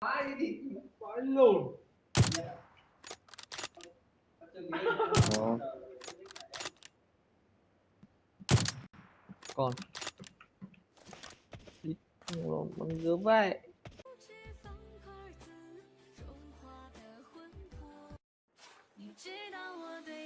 Ai thì nói lùn Còn. Lộn bằng vậy. Hãy subscribe không bỏ lỡ những video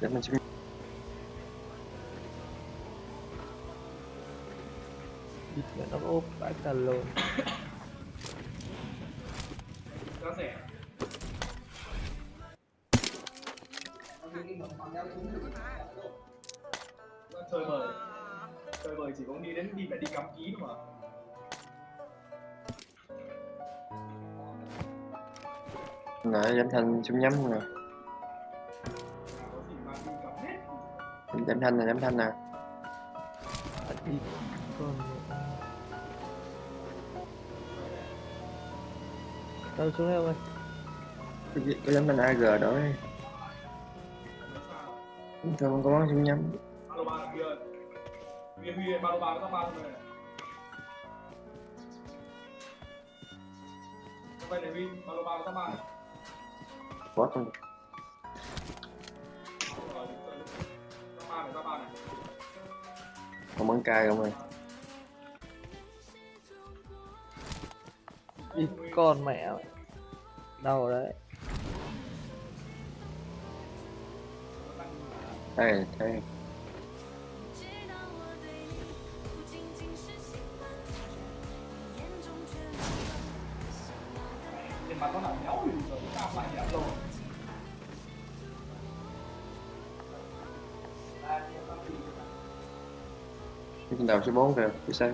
để mình xem. Nữa nó ốp bãi cả lồn. Có rẻ. chơi bời. Chơi bời chỉ có nghĩ đến đi phải đi cắm ký thôi mà. Nãy giảm thanh súng nhắm rồi giảm thanh nè giảm thanh nè đâu xuống đây ông ơi. Cái, cái tấm thanh AG đó. Ấy. Thôi không có bắn súng nhắm. Ba lô không bắn cay không ơi. Con mẹ đâu đấy. Đây đây mà con nào nhấu thì chúng ta phải nhắm luôn trên đầu số 4 kìa phía sau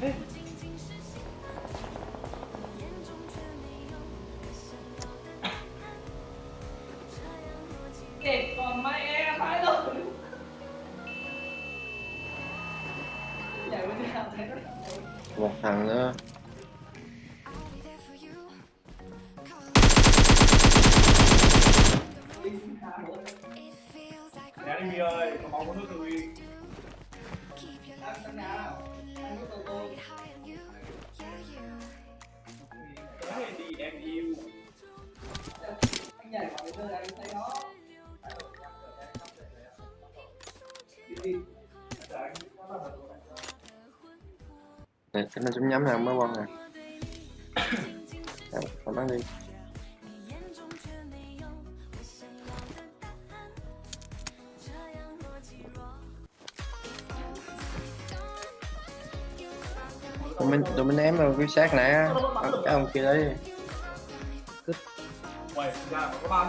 Hey. Né đi Huy ơi, có máu có nước từ Huy Ăn nhà nào Ăn cái tô tô high on you, yeah you. Thế thì em yêu Anh nhảy vào cái nơi này anh thấy nó Đi đi này cái nó súng nhắm nào mới quăng nè không bắn đi tụi mình tụi mình ném vào cái xác nè cái ông kia đấy. Ra có ba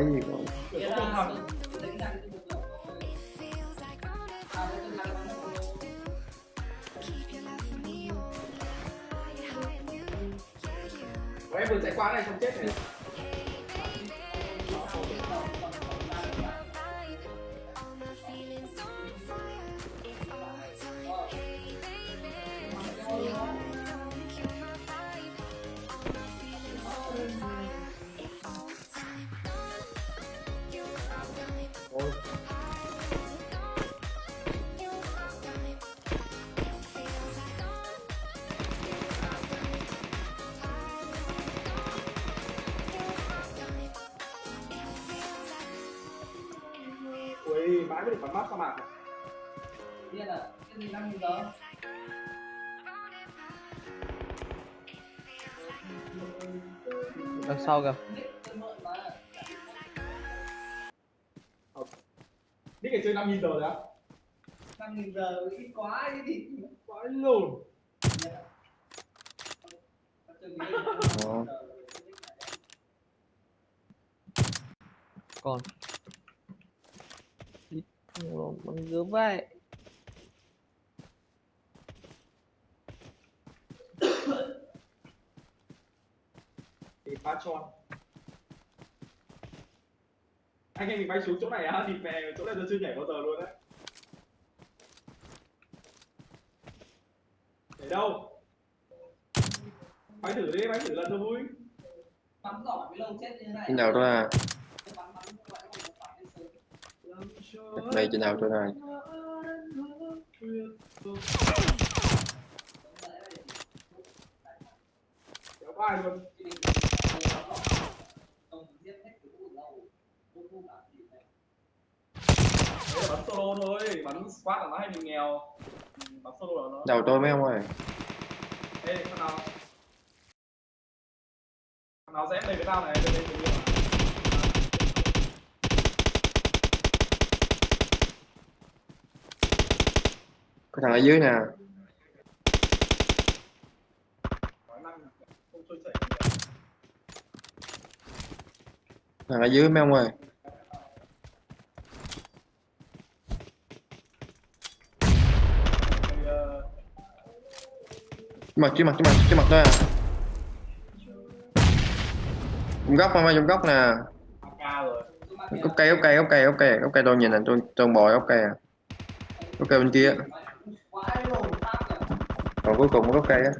gì cái bụng lẩu Ủa, em vừa chạy qua này xong chết này Ui, mãi mới được bắn mắt sao mà Biết là cái gì năm giờ đằng sau kìa Biết cái chơi 5.000 tờ đấy á. Năm nghìn giờ ít quá cái gì Vãi lồn còn. Bằng gớm vậy. Thì phá tròn Anh em mình bay xuống chỗ này á, địt mẹ chỗ này tôi chưa nhảy bao giờ luôn đấy Để đâu? Bay thử đi, bay thử lần cho vui. Bắn giỏi với lâu chết như thế này. À? Phải lên sớm mày trên đầu tôi này Kéo vai luôn ông giết hết cái vụ lâu tôi không làm gì hết Đấy là bắn solo thôi, bắn squad là nó hay bị nghèo. Ừ, Bắn solo là nó đầu tôi mấy ông ơi. Ê, con nào? Con nào dễ đây với tao này, đây đây đây có thằng ở dưới nè. Thằng ở dưới mấy ông ơi Thì, ờ, trước mặt trước mặt trước mặt trước mặt thôi à. Dùng góc, không ơi dùng góc nè. Ok ok ok ok ok tôi nhìn này tôi tôi bòi ok à. Ok bên kia. Còn cuối cùng gốc ok á.